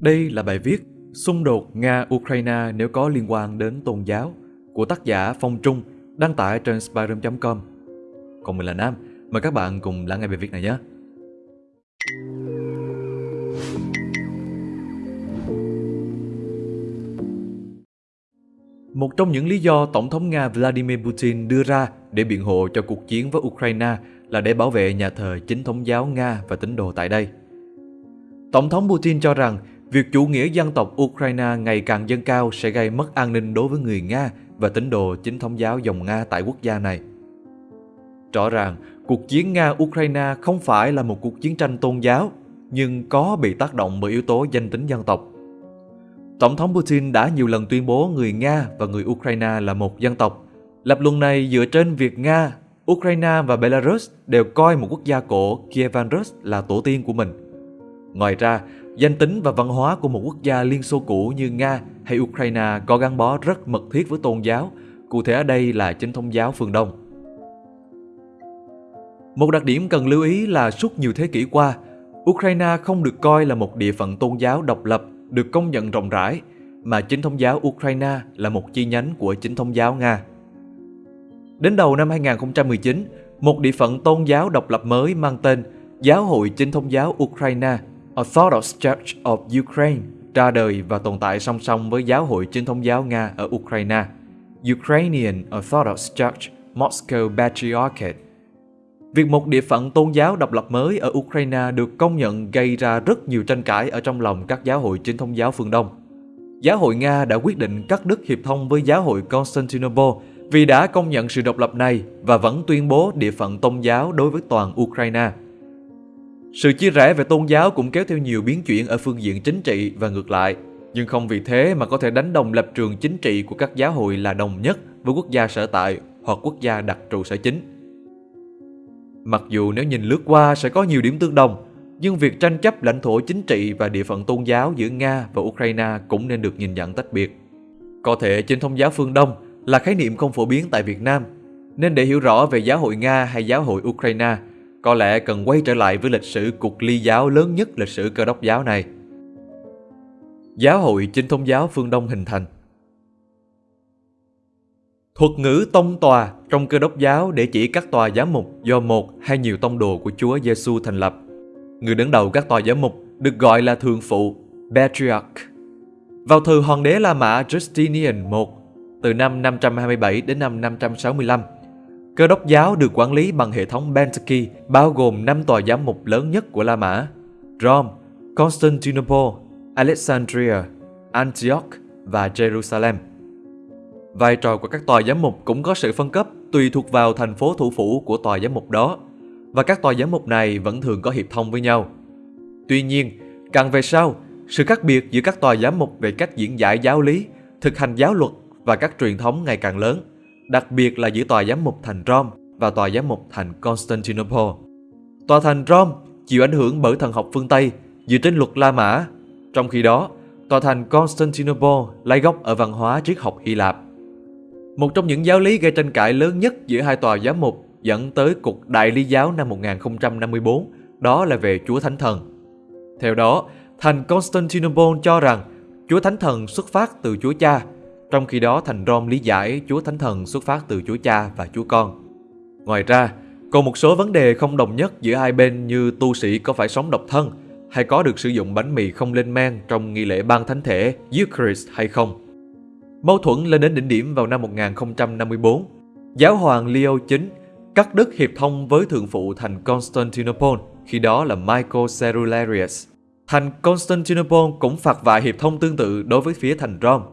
Đây là bài viết Xung đột Nga-Ukraine nếu có liên quan đến tôn giáo của tác giả Phong Trung đăng tải trên spyroom.com. Còn mình là Nam, mời các bạn cùng lắng nghe bài viết này nhé. Một trong những lý do Tổng thống Nga Vladimir Putin đưa ra để biện hộ cho cuộc chiến với Ukraine là để bảo vệ nhà thờ chính thống giáo Nga và tín đồ tại đây. Tổng thống Putin cho rằng việc chủ nghĩa dân tộc Ukraine ngày càng dâng cao sẽ gây mất an ninh đối với người Nga và tín đồ chính thống giáo dòng Nga tại quốc gia này. Rõ ràng, cuộc chiến Nga-Ukraine không phải là một cuộc chiến tranh tôn giáo, nhưng có bị tác động bởi yếu tố danh tính dân tộc. Tổng thống Putin đã nhiều lần tuyên bố người Nga và người Ukraine là một dân tộc. Lập luận này dựa trên việc Nga, Ukraine và Belarus đều coi một quốc gia cổ Kievan Rus là tổ tiên của mình. Ngoài ra, danh tính và văn hóa của một quốc gia Liên Xô cũ như Nga hay Ukraine có gắn bó rất mật thiết với tôn giáo, cụ thể ở đây là chính thống giáo phương Đông. Một đặc điểm cần lưu ý là suốt nhiều thế kỷ qua, Ukraine không được coi là một địa phận tôn giáo độc lập được công nhận rộng rãi, mà chính thống giáo Ukraine là một chi nhánh của chính thống giáo Nga. Đến đầu năm 2019, một địa phận tôn giáo độc lập mới mang tên Giáo hội Chính thống giáo Ukraine Orthodox Church of Ukraine ra đời và tồn tại song song với Giáo hội Chính thống giáo Nga ở Ukraine, Ukrainian Orthodox Church Moscow Patriarchate. Việc một địa phận tôn giáo độc lập mới ở Ukraine được công nhận gây ra rất nhiều tranh cãi ở trong lòng các giáo hội chính thống giáo phương Đông. Giáo hội Nga đã quyết định cắt đứt hiệp thông với giáo hội Constantinople vì đã công nhận sự độc lập này và vẫn tuyên bố địa phận tôn giáo đối với toàn Ukraine. Sự chia rẽ về tôn giáo cũng kéo theo nhiều biến chuyển ở phương diện chính trị và ngược lại, nhưng không vì thế mà có thể đánh đồng lập trường chính trị của các giáo hội là đồng nhất với quốc gia sở tại hoặc quốc gia đặt trụ sở chính. Mặc dù nếu nhìn lướt qua sẽ có nhiều điểm tương đồng, nhưng việc tranh chấp lãnh thổ chính trị và địa phận tôn giáo giữa Nga và Ukraine cũng nên được nhìn nhận tách biệt. Có thể trên thông giáo phương Đông là khái niệm không phổ biến tại Việt Nam, nên để hiểu rõ về giáo hội Nga hay giáo hội Ukraine, có lẽ cần quay trở lại với lịch sử cuộc ly giáo lớn nhất lịch sử cơ đốc giáo này. Giáo hội chính thống giáo phương Đông hình thành Thuật ngữ tông tòa trong cơ đốc giáo để chỉ các tòa giám mục do một hay nhiều tông đồ của Chúa Giêsu thành lập. Người đứng đầu các tòa giám mục được gọi là thường phụ, Patriarch. Vào thời hoàng đế La Mã Justinian I, từ năm 527 đến năm 565, cơ đốc giáo được quản lý bằng hệ thống Pentecost bao gồm 5 tòa giám mục lớn nhất của La Mã, Rome, Constantinople, Alexandria, Antioch và Jerusalem. Vai trò của các tòa giám mục cũng có sự phân cấp tùy thuộc vào thành phố thủ phủ của tòa giám mục đó, và các tòa giám mục này vẫn thường có hiệp thông với nhau. Tuy nhiên, càng về sau, sự khác biệt giữa các tòa giám mục về cách diễn giải giáo lý, thực hành giáo luật và các truyền thống ngày càng lớn, đặc biệt là giữa tòa giám mục thành Rome và tòa giám mục thành Constantinople. Tòa thành Rome chịu ảnh hưởng bởi thần học phương Tây dựa trên luật La Mã, trong khi đó, tòa thành Constantinople lấy gốc ở văn hóa triết học Hy Lạp. Một trong những giáo lý gây tranh cãi lớn nhất giữa hai tòa giám mục dẫn tới cuộc đại lý giáo năm 1054, đó là về Chúa Thánh Thần. Theo đó, thành Constantinople cho rằng Chúa Thánh Thần xuất phát từ Chúa Cha, trong khi đó thành Rome lý giải Chúa Thánh Thần xuất phát từ Chúa Cha và Chúa Con. Ngoài ra, còn một số vấn đề không đồng nhất giữa hai bên như tu sĩ có phải sống độc thân hay có được sử dụng bánh mì không lên men trong nghi lễ ban thánh thể Eucharist hay không. Mâu thuẫn lên đến đỉnh điểm vào năm 1054. Giáo hoàng Leo IX cắt đứt hiệp thông với thượng phụ thành Constantinople, khi đó là Michael Cerularius. Thành Constantinople cũng phạt vạ hiệp thông tương tự đối với phía thành Rome.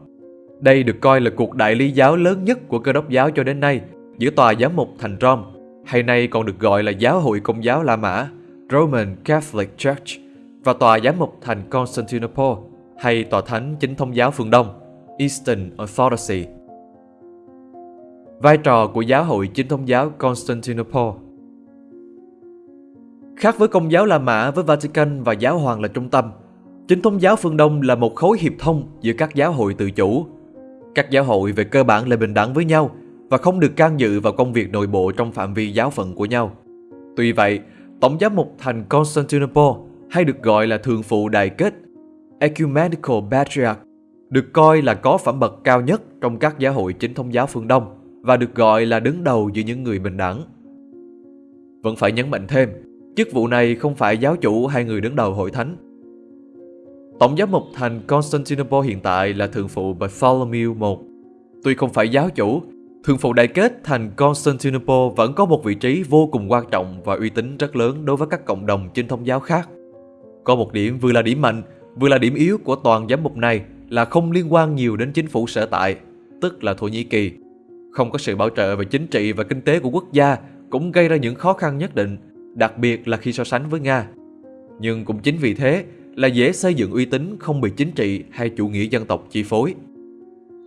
Đây được coi là cuộc đại lý giáo lớn nhất của cơ đốc giáo cho đến nay giữa tòa giám mục thành Rome, hay nay còn được gọi là giáo hội công giáo La Mã, Roman Catholic Church, và tòa giám mục thành Constantinople, hay tòa thánh chính thống giáo phương Đông, Eastern Orthodoxy. Vai trò của giáo hội chính thống giáo Constantinople Khác với công giáo La Mã với Vatican và giáo hoàng là trung tâm, chính thống giáo phương Đông là một khối hiệp thông giữa các giáo hội tự chủ. Các giáo hội về cơ bản là bình đẳng với nhau và không được can dự vào công việc nội bộ trong phạm vi giáo phận của nhau. Tuy vậy, Tổng giám mục thành Constantinople hay được gọi là thường phụ đại kết Ecumenical Patriarch, được coi là có phẩm bậc cao nhất trong các giáo hội chính thống giáo phương Đông và được gọi là đứng đầu giữa những người bình đẳng. Vẫn phải nhấn mạnh thêm, chức vụ này không phải giáo chủ hay người đứng đầu hội thánh. Tổng giám mục thành Constantinople hiện tại là thượng phụ Bartholomew I. Tuy không phải giáo chủ, thượng phụ đại kết thành Constantinople vẫn có một vị trí vô cùng quan trọng và uy tín rất lớn đối với các cộng đồng trên thông giáo khác. Có một điểm vừa là điểm mạnh, vừa là điểm yếu của toàn giám mục này là không liên quan nhiều đến chính phủ sở tại, tức là Thổ Nhĩ Kỳ. Không có sự bảo trợ về chính trị và kinh tế của quốc gia cũng gây ra những khó khăn nhất định, đặc biệt là khi so sánh với Nga. Nhưng cũng chính vì thế là dễ xây dựng uy tín không bị chính trị hay chủ nghĩa dân tộc chi phối.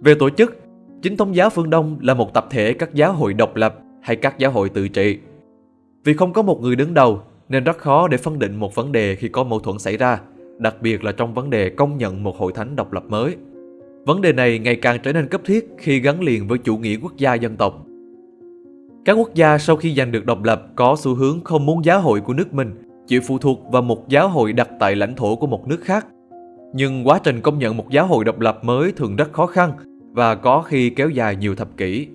Về tổ chức, chính thống giáo phương Đông là một tập thể các giáo hội độc lập hay các giáo hội tự trị. Vì không có một người đứng đầu nên rất khó để phân định một vấn đề khi có mâu thuẫn xảy ra, đặc biệt là trong vấn đề công nhận một hội thánh độc lập mới. Vấn đề này ngày càng trở nên cấp thiết khi gắn liền với chủ nghĩa quốc gia dân tộc. Các quốc gia sau khi giành được độc lập có xu hướng không muốn giáo hội của nước mình chịu phụ thuộc vào một giáo hội đặt tại lãnh thổ của một nước khác. Nhưng quá trình công nhận một giáo hội độc lập mới thường rất khó khăn và có khi kéo dài nhiều thập kỷ.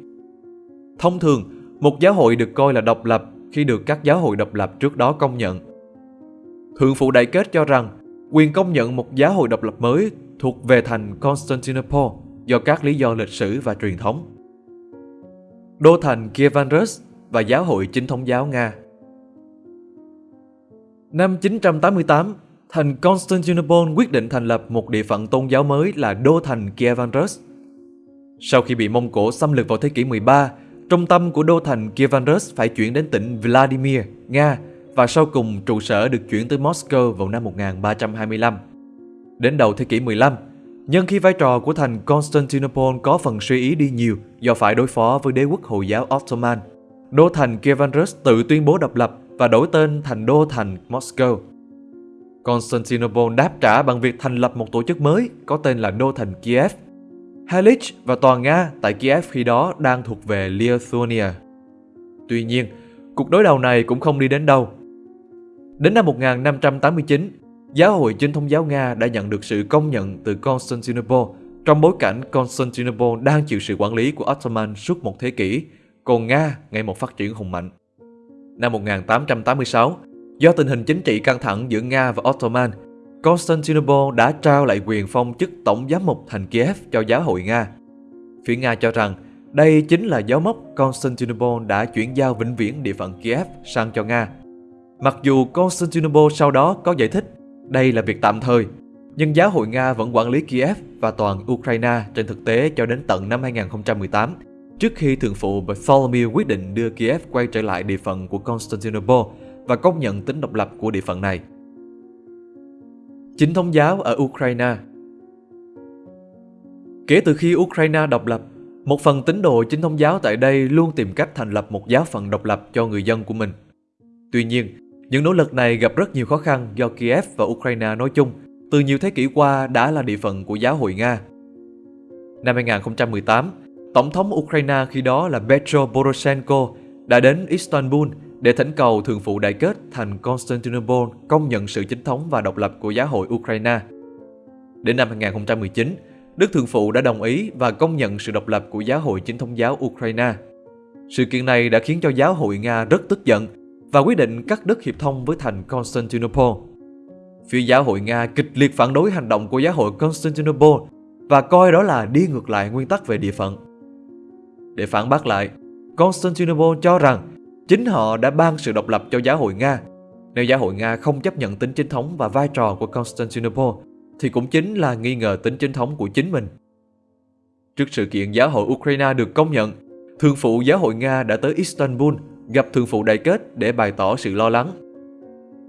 Thông thường, một giáo hội được coi là độc lập khi được các giáo hội độc lập trước đó công nhận. Thượng phụ đại kết cho rằng quyền công nhận một giáo hội độc lập mới thuộc về thành Constantinople do các lý do lịch sử và truyền thống. Đô thành Kievan Rus và giáo hội chính thống giáo Nga Năm 988, thành Constantinople quyết định thành lập một địa phận tôn giáo mới là đô thành Kievan Rus. Sau khi bị Mông Cổ xâm lược vào thế kỷ 13, trung tâm của đô thành Kievan Rus phải chuyển đến tỉnh Vladimir, Nga và sau cùng trụ sở được chuyển tới Moscow vào năm 1325. Đến đầu thế kỷ 15, nhân khi vai trò của thành Constantinople có phần suy ý đi nhiều do phải đối phó với đế quốc Hồi giáo Ottoman, đô thành Kievan Rus tự tuyên bố độc lập và đổi tên thành đô thành Moscow. Constantinople đáp trả bằng việc thành lập một tổ chức mới có tên là đô thành Kiev. Halich và toàn Nga tại Kiev khi đó đang thuộc về Lithuania. Tuy nhiên, cuộc đối đầu này cũng không đi đến đâu. Đến năm 1589, giáo hội chính thống giáo Nga đã nhận được sự công nhận từ Constantinople trong bối cảnh Constantinople đang chịu sự quản lý của Ottoman suốt một thế kỷ, còn Nga ngày một phát triển hùng mạnh. Năm 1886, do tình hình chính trị căng thẳng giữa Nga và Ottoman, Constantinople đã trao lại quyền phong chức tổng giám mục thành Kiev cho giáo hội Nga. Phía Nga cho rằng đây chính là dấu mốc Constantinople đã chuyển giao vĩnh viễn địa phận Kiev sang cho Nga. Mặc dù Constantinople sau đó có giải thích đây là việc tạm thời, nhưng giáo hội Nga vẫn quản lý Kiev và toàn Ukraine trên thực tế cho đến tận năm 2018 trước khi thượng phụ Bartholomew quyết định đưa Kiev quay trở lại địa phận của Constantinople và công nhận tính độc lập của địa phận này. Chính thống giáo ở Ukraine Kể từ khi Ukraine độc lập, một phần tín đồ chính thống giáo tại đây luôn tìm cách thành lập một giáo phận độc lập cho người dân của mình. Tuy nhiên, những nỗ lực này gặp rất nhiều khó khăn do Kiev và Ukraine nói chung từ nhiều thế kỷ qua đã là địa phận của giáo hội Nga. Năm 2018, Tổng thống Ukraine khi đó là Petro Poroshenko đã đến Istanbul để thỉnh cầu thường phụ Đại kết thành Constantinople công nhận sự chính thống và độc lập của giáo hội Ukraine. Đến năm 2019, Đức Thượng phụ đã đồng ý và công nhận sự độc lập của giáo hội chính thống giáo Ukraine. Sự kiện này đã khiến cho giáo hội Nga rất tức giận và quyết định cắt đứt hiệp thông với thành Constantinople. Phía giáo hội Nga kịch liệt phản đối hành động của giáo hội Constantinople và coi đó là đi ngược lại nguyên tắc về địa phận. Để phản bác lại, Constantinople cho rằng chính họ đã ban sự độc lập cho giáo hội Nga. Nếu giáo hội Nga không chấp nhận tính chính thống và vai trò của Constantinople, thì cũng chính là nghi ngờ tính chính thống của chính mình. Trước sự kiện giáo hội Ukraine được công nhận, Thượng phụ giáo hội Nga đã tới Istanbul gặp Thượng phụ đại kết để bày tỏ sự lo lắng.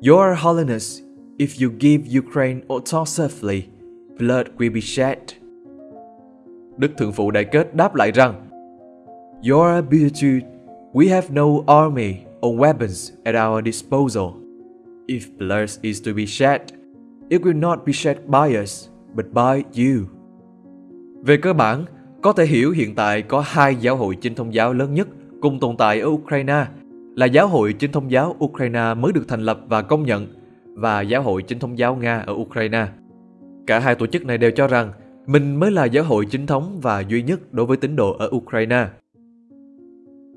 Your Holiness, if you give Ukraine autonomy, blood will be shed. Đức Thượng phụ đại kết đáp lại rằng Your ability, we have no army or weapons at our disposal. If blood is to be shed, it will not be shed by us, but by you. Về cơ bản, có thể hiểu hiện tại có hai giáo hội chính thông giáo lớn nhất cùng tồn tại ở Ukraine là Giáo hội Chính thống giáo Ukraine mới được thành lập và công nhận và Giáo hội Chính thống giáo Nga ở Ukraine. Cả hai tổ chức này đều cho rằng mình mới là giáo hội chính thống và duy nhất đối với tín đồ ở Ukraine.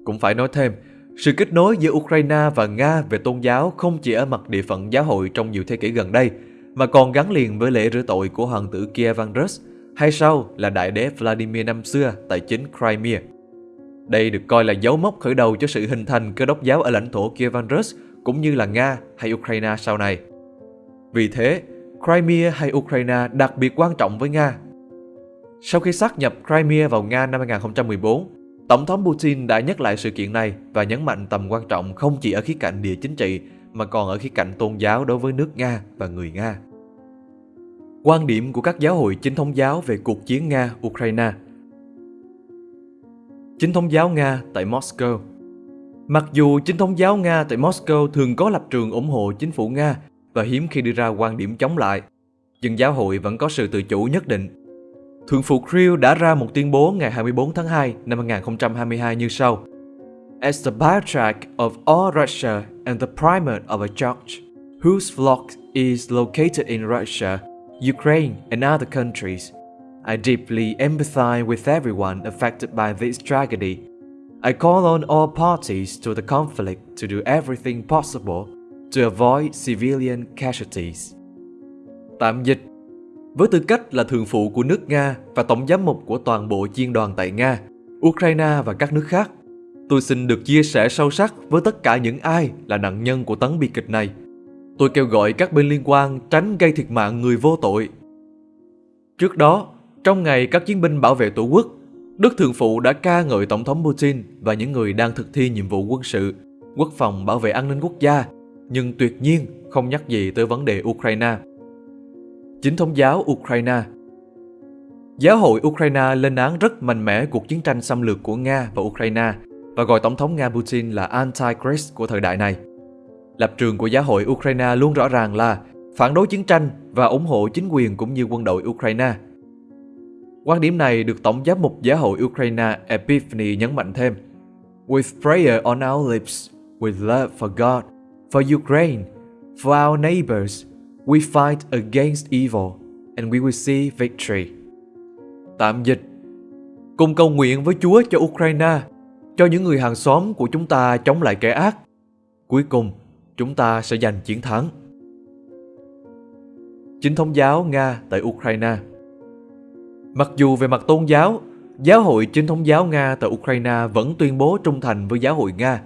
Cũng phải nói thêm, sự kết nối giữa Ukraine và Nga về tôn giáo không chỉ ở mặt địa phận giáo hội trong nhiều thế kỷ gần đây, mà còn gắn liền với lễ rửa tội của hoàng tử Kievan Rus, hay sau là đại đế Vladimir năm xưa tại chính Crimea. Đây được coi là dấu mốc khởi đầu cho sự hình thành cơ đốc giáo ở lãnh thổ Kievan Rus cũng như là Nga hay Ukraine sau này. Vì thế, Crimea hay Ukraine đặc biệt quan trọng với Nga. Sau khi xác nhập Crimea vào Nga năm 2014, Tổng thống Putin đã nhắc lại sự kiện này và nhấn mạnh tầm quan trọng không chỉ ở khía cạnh địa chính trị mà còn ở khía cạnh tôn giáo đối với nước Nga và người Nga. Quan điểm của các giáo hội chính thống giáo về cuộc chiến Nga-Ukraine Chính thống giáo Nga tại Moscow Mặc dù chính thống giáo Nga tại Moscow thường có lập trường ủng hộ chính phủ Nga và hiếm khi đưa ra quan điểm chống lại, nhưng giáo hội vẫn có sự tự chủ nhất định. Thượng phụ Kirill đã ra một tuyên bố ngày 24 tháng 2 năm 2022 như sau. As the patriarch of all Russia and the primate of a church, whose flock is located in Russia, Ukraine and other countries, I deeply empathize with everyone affected by this tragedy. I call on all parties to the conflict to do everything possible to avoid civilian casualties. Tạm dịch Với tư cách là thường phụ của nước Nga và tổng giám mục của toàn bộ chiên đoàn tại Nga, Ukraine và các nước khác, tôi xin được chia sẻ sâu sắc với tất cả những ai là nạn nhân của tấn bi kịch này. Tôi kêu gọi các bên liên quan tránh gây thiệt mạng người vô tội. Trước đó, trong ngày các chiến binh bảo vệ tổ quốc, Đức Thượng Phụ đã ca ngợi Tổng thống Putin và những người đang thực thi nhiệm vụ quân sự, quốc phòng bảo vệ an ninh quốc gia nhưng tuyệt nhiên không nhắc gì tới vấn đề Ukraine. Chính thống giáo Ukraine Giáo hội Ukraine lên án rất mạnh mẽ cuộc chiến tranh xâm lược của Nga và Ukraine và gọi Tổng thống Nga Putin là Antichrist của thời đại này. Lập trường của giáo hội Ukraine luôn rõ ràng là phản đối chiến tranh và ủng hộ chính quyền cũng như quân đội Ukraine. Quan điểm này được Tổng giám mục giáo hội Ukraine Epiphany nhấn mạnh thêm. With prayer on our lips, with love for God, For Ukraine, for our neighbors, we fight against evil and we will see victory. Tạm dịch Cùng cầu nguyện với Chúa cho Ukraine, cho những người hàng xóm của chúng ta chống lại kẻ ác. Cuối cùng, chúng ta sẽ giành chiến thắng. Chính thống giáo Nga tại Ukraine Mặc dù về mặt tôn giáo, Giáo hội chính thống giáo Nga tại Ukraine vẫn tuyên bố trung thành với giáo hội Nga.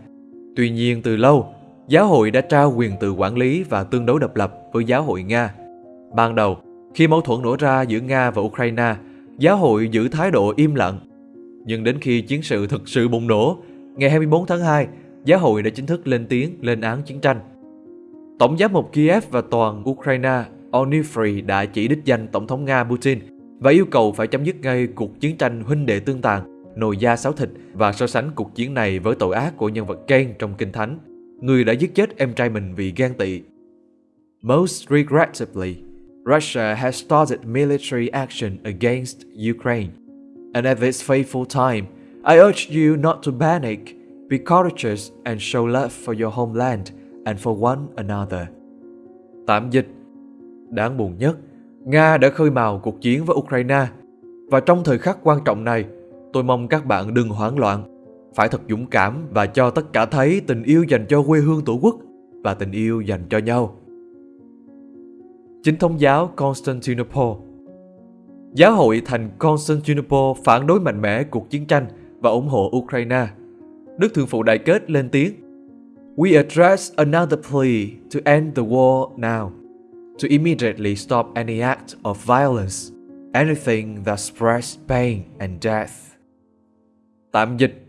Tuy nhiên từ lâu, giáo hội đã trao quyền tự quản lý và tương đối độc lập với giáo hội Nga. Ban đầu, khi mâu thuẫn nổ ra giữa Nga và Ukraine, giáo hội giữ thái độ im lặng. Nhưng đến khi chiến sự thực sự bùng nổ, ngày 24 tháng 2, giáo hội đã chính thức lên tiếng lên án chiến tranh. Tổng giám mục Kiev và toàn Ukraine Onifri đã chỉ đích danh Tổng thống Nga Putin và yêu cầu phải chấm dứt ngay cuộc chiến tranh huynh đệ tương tàn, nồi da sáo thịt và so sánh cuộc chiến này với tội ác của nhân vật Cain trong Kinh Thánh người đã giết chết em trai mình vì ghen tị. Most regrettably, Russia has started military action against Ukraine. And at this fateful time, I urge you not to panic, be courageous and show love for your homeland and for one another. Tạm dịch Đáng buồn nhất, Nga đã khơi mào cuộc chiến với Ukraine và trong thời khắc quan trọng này, tôi mong các bạn đừng hoảng loạn phải thật dũng cảm và cho tất cả thấy tình yêu dành cho quê hương tổ quốc và tình yêu dành cho nhau. Chính thống giáo Constantinople Giáo hội thành Constantinople phản đối mạnh mẽ cuộc chiến tranh và ủng hộ Ukraine. Đức Thượng Phụ Đại Kết lên tiếng We address another plea to end the war now, to immediately stop any act of violence, anything that spreads pain and death. Tạm dịch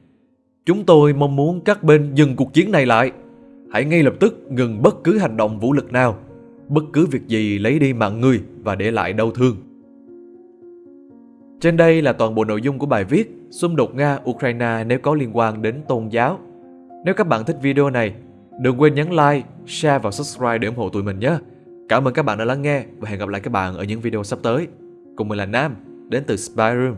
Chúng tôi mong muốn các bên dừng cuộc chiến này lại. Hãy ngay lập tức ngừng bất cứ hành động vũ lực nào, bất cứ việc gì lấy đi mạng người và để lại đau thương. Trên đây là toàn bộ nội dung của bài viết Xung đột Nga-Ukraine nếu có liên quan đến tôn giáo. Nếu các bạn thích video này, đừng quên nhấn like, share và subscribe để ủng hộ tụi mình nhé. Cảm ơn các bạn đã lắng nghe và hẹn gặp lại các bạn ở những video sắp tới. Cùng mình là Nam, đến từ Spy Room.